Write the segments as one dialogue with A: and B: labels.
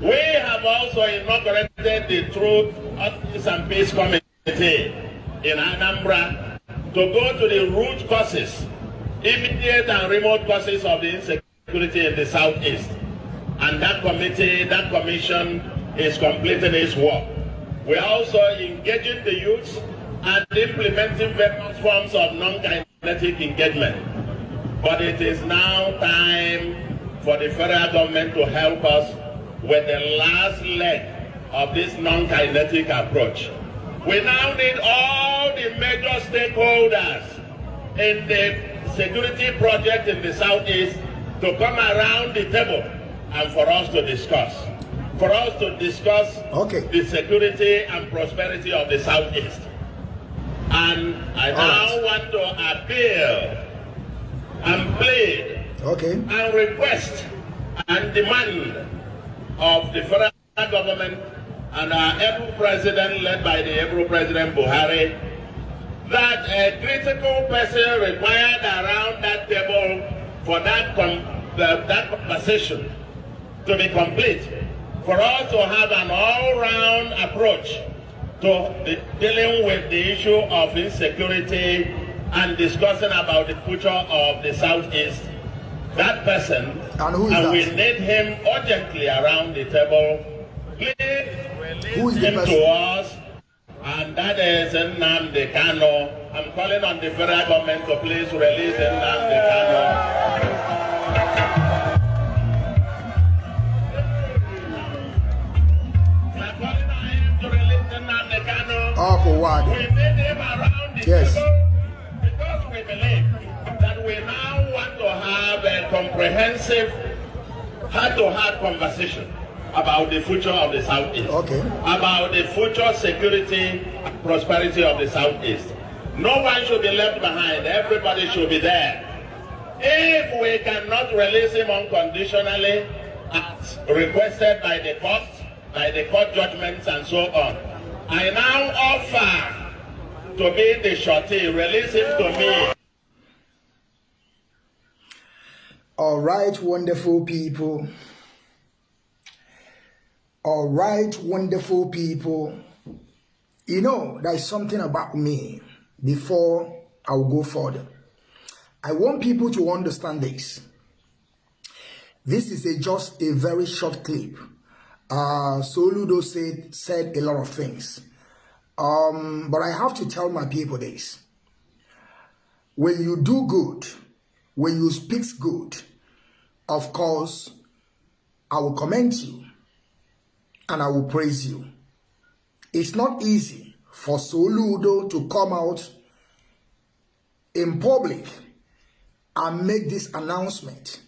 A: We have also inaugurated the Truth, Justice and Peace Committee in Anambra to go to the root causes, immediate and remote causes of the insecurity in the southeast. And that committee, that commission is completing its work. We are also engaging the youth and implementing various forms of non-kinetic engagement. But it is now time for the federal government to help us with the last leg of this non-kinetic approach. We now need all the major stakeholders in the security project in the southeast to come around the table and for us to discuss. For us to discuss
B: okay.
A: the security and prosperity of the southeast. And I all now right. want to appeal and plead
B: okay.
A: and request and demand of the federal government and our able president, led by the able president Buhari, that a critical person required around that table for that, the, that conversation to be complete, for us to have an all-round approach to dealing with the issue of insecurity and discussing about the future of the Southeast. That person,
B: and, who is
A: and
B: that?
A: we need him urgently around the table. Please
B: who is
A: him
B: the
A: to us, and that is Nnamdi Kanu. I'm calling on the federal government to please release Nnamdi Kanu.
B: Uncle Wad.
A: We need oh, him around the
B: yes.
A: table because we believe that we now have a comprehensive, heart-to-heart conversation about the future of the Southeast.
B: Okay.
A: About the future security, prosperity of the Southeast. No one should be left behind. Everybody should be there. If we cannot release him unconditionally, as requested by the court, by the court judgments and so on, I now offer to be the shorty, release him to me.
B: All right, wonderful people. All right, wonderful people. You know, there's something about me before I'll go further. I want people to understand this. This is a, just a very short clip. Uh, Soludo said, said a lot of things. Um, but I have to tell my people this. When you do good, when you speak good, of course, I will commend you and I will praise you. It's not easy for Soludo to come out in public and make this announcement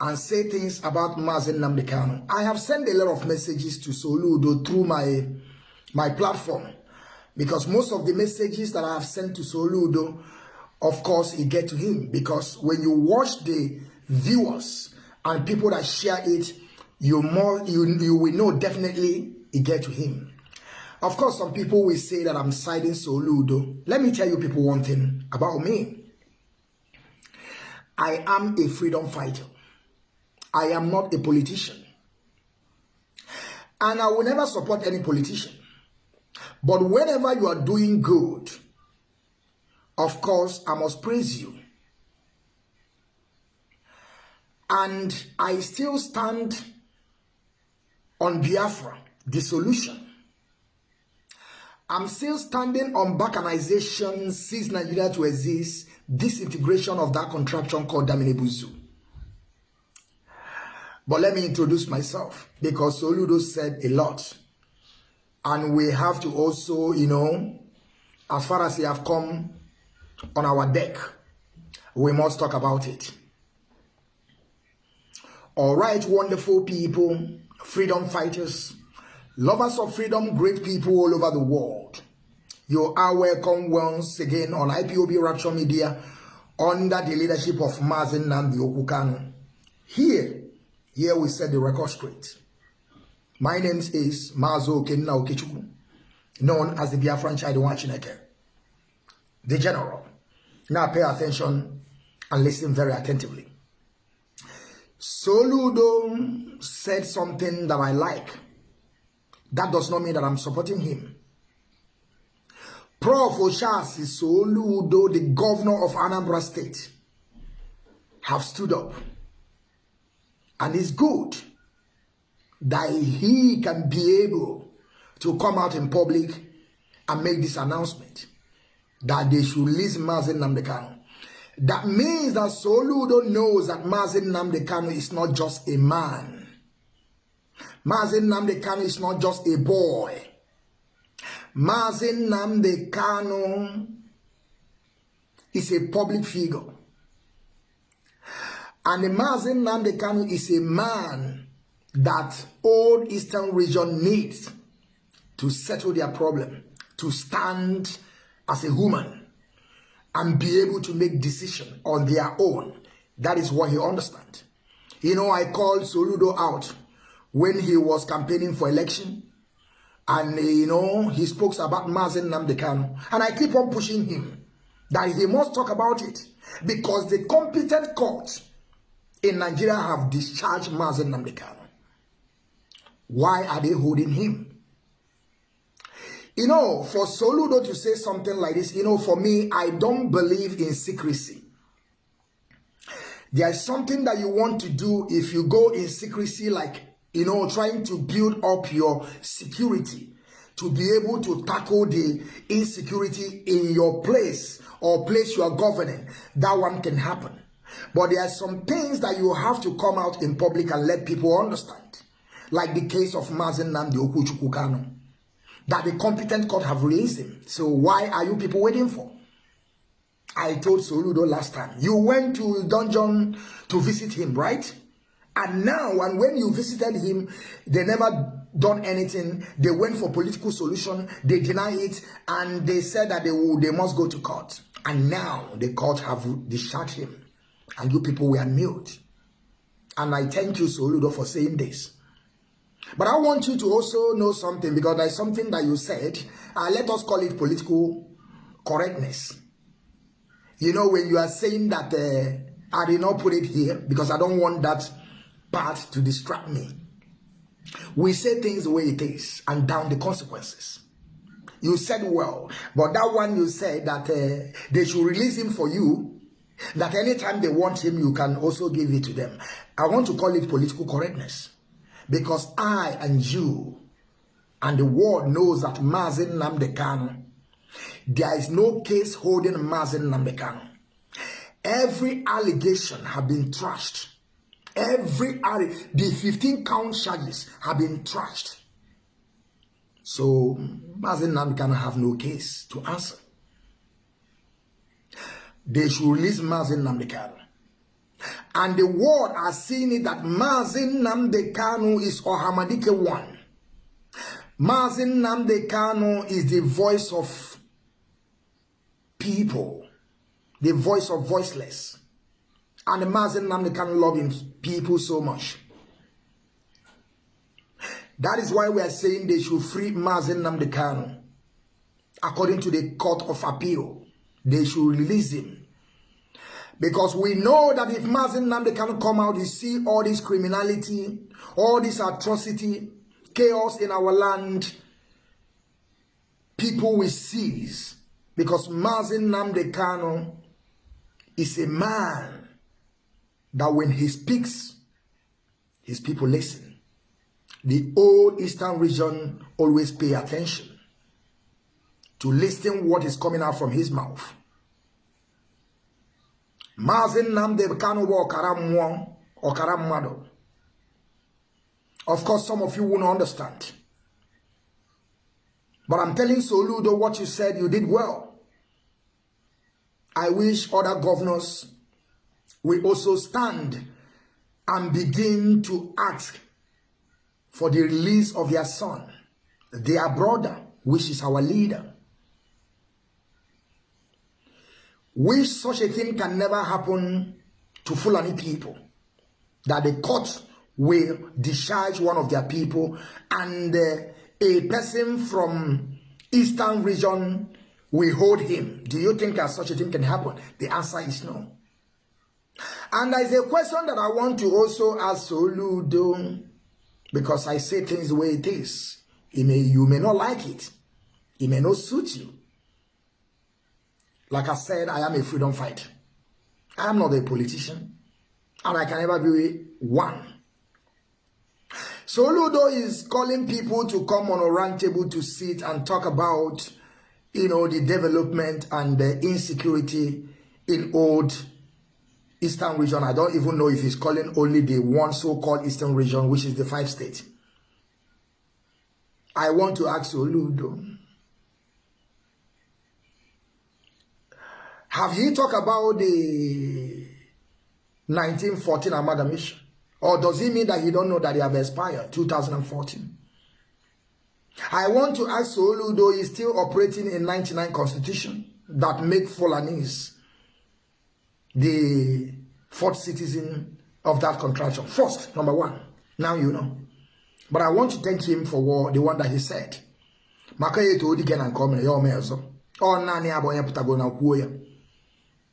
B: and say things about Mazi Nnamdi Kanu. I have sent a lot of messages to Soludo through my my platform because most of the messages that I have sent to Soludo, of course, it get to him because when you watch the viewers and people that share it, you more you you will know definitely it get to him. Of course, some people will say that I'm siding Soludo. Let me tell you people one thing about me. I am a freedom fighter. I am not a politician. And I will never support any politician. But whenever you are doing good, of course, I must praise you. And I still stand on Biafra, the solution. I'm still standing on balkanization, cease Nigeria to exist, disintegration of that contraption called Daminebuzu. But let me introduce myself because Soludo said a lot. And we have to also, you know, as far as they have come on our deck, we must talk about it. All right, wonderful people, freedom fighters, lovers of freedom, great people all over the world. You are welcome once again on IPOB Rapture Media under the leadership of Mazen Nambi Okukano. Here, here we set the record straight. My name is Mazo Kenna Okechukwu, known as the Biafran Child Chineke, the general. Now pay attention and listen very attentively. Soludo said something that I like. That does not mean that I'm supporting him. Prof. Oshasi Soludo, the governor of Anambra State, have stood up. And it's good that he can be able to come out in public and make this announcement that they should release Mazen Namdekano. That means that Soludo knows that Mazi Nnamdi Kanu is not just a man. Mazi Nnamdi Kanu is not just a boy. Mazen Namdekano is a public figure. And the Mazi Nnamdi Kanu is a man that all Eastern region needs to settle their problem, to stand as a woman and be able to make decision on their own. That is what he understands. You know, I called Soludo out when he was campaigning for election. And, you know, he spoke about Mazen Namdekano. And I keep on pushing him that he must talk about it. Because the competent courts in Nigeria have discharged Mazen Namdekano. Why are they holding him? You know, for Soludo to say something like this, you know, for me, I don't believe in secrecy. There's something that you want to do if you go in secrecy, like, you know, trying to build up your security to be able to tackle the insecurity in your place or place you are governing. That one can happen. But there are some things that you have to come out in public and let people understand. Like the case of Mazen Namdi Okuchukukano that the competent court have released him. So why are you people waiting for? I told Soludo last time, you went to dungeon to visit him, right? And now, and when you visited him, they never done anything. They went for political solution. They deny it, and they said that they will, they must go to court. And now the court have discharged him, and you people were mute. And I thank you, Soludo, for saying this. But I want you to also know something because there's something that you said. Uh, let us call it political correctness. You know, when you are saying that uh, I did not put it here because I don't want that part to distract me. We say things the way it is and down the consequences. You said well, but that one you said that uh, they should release him for you, that anytime they want him, you can also give it to them. I want to call it political correctness. Because I and you and the world knows that Mazi Nnamdi Kanu, there is no case holding Mazi Nnamdi Kanu. Every allegation have been trashed. Every the 15 count charges have been trashed. So Mazi Nnamdi Kanu have no case to answer. They should release Mazi Nnamdi Kanu. And the world are seeing it that Mazi Nnamdi Kanu is Ohamadike one. Mazi Nnamdi Kanu is the voice of people, the voice of voiceless. And Mazi Nnamdi Kanu loving people so much. That is why we are saying they should free Mazi Nnamdi Kanu. According to the Court of Appeal, they should release him because we know that if Mazin Namde cannot come out, you see all this criminality, all this atrocity, chaos in our land, people will seize. Because Mazi Nnamdi Kanu is a man that when he speaks, his people listen. The old Eastern region always pay attention to listen what is coming out from his mouth. Maazị Nnamdi Kanu bụ ọkara mmụọ ọkara mmadụ. Of course some of you won't understand. But I'm telling Soludo what you said you did well. I wish other governors will also stand and begin to ask for the release of their son, their brother, which is our leader. Wish such a thing can never happen to Fulani people. That the court will discharge one of their people and uh, a person from eastern region will hold him. Do you think that such a thing can happen? The answer is no. And there's a question that I want to also ask Soludo because I say things the way it is. It may, you may not like it. It may not suit you. Like I said, I am a freedom fighter. I am not a politician. And I can never be one. Soludo is calling people to come on a round table to sit and talk about, you know, the development and the insecurity in old Eastern region. I don't even know if he's calling only the one so-called Eastern region, which is the five states. I want to ask Oludo. Have he talked about the 1914 amalgamation? Or does he mean that he don't know that they have expired 2014? I want to ask Oludo is still operating in 99 constitution that make Fulanese the fourth citizen of that contraction. First, number one. Now you know. But I want to thank him for what, the one that he said. Maka ye to odi and come ya omezo. Oh nani abonye putago na kwuo ya.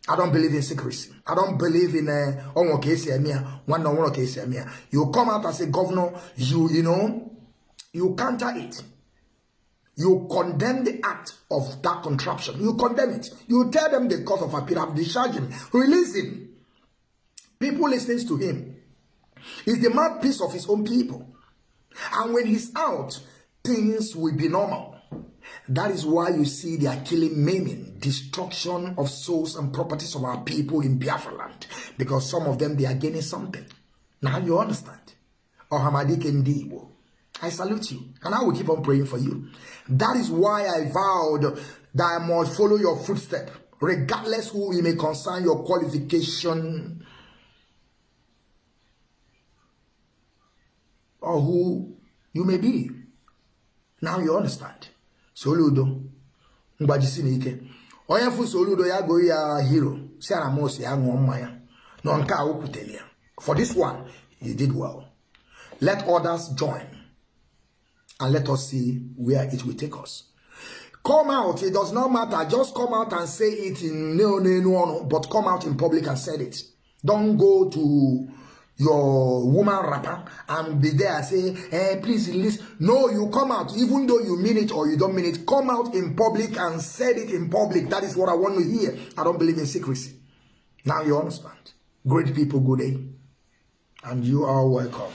B: I don't believe in secrecy. I don't believe in uh, kesi emia, one no one emia. You come out as a governor, you you know, you counter it. You condemn the act of that contraption. You condemn it. You tell them the cause of appeal. Have discharged him. Release him. People listening to him. He's the mouthpiece of his own people. And when he's out, things will be normal. That is why you see they are killing, maiming, destruction of souls and properties of our people in Biafra land. Because some of them, they are gaining something. Now you understand. Oh, Ohamadi Kendibo. I salute you. And I will keep on praying for you. That is why I vowed that I must follow your footstep. Regardless who you may concern your qualification or who you may be. Now you understand. Soludo. Mgbajisi n'ike. Onye fu Soludo ya go ya hero. Si ana mos ya ṅụọ mmanya. No nke a okwutere ya. For this one, he did well. Let others join. And let us see where it will take us. Come out. It does not matter. Just come out and say it in no, but come out in public and say it. Don't go to your woman rapper and be there say, hey, please release. No, you come out, even though you mean it or you don't mean it, come out in public and say it in public. That is what I want to hear. I don't believe in secrecy. Now you understand. Great people, good day. And you are welcome.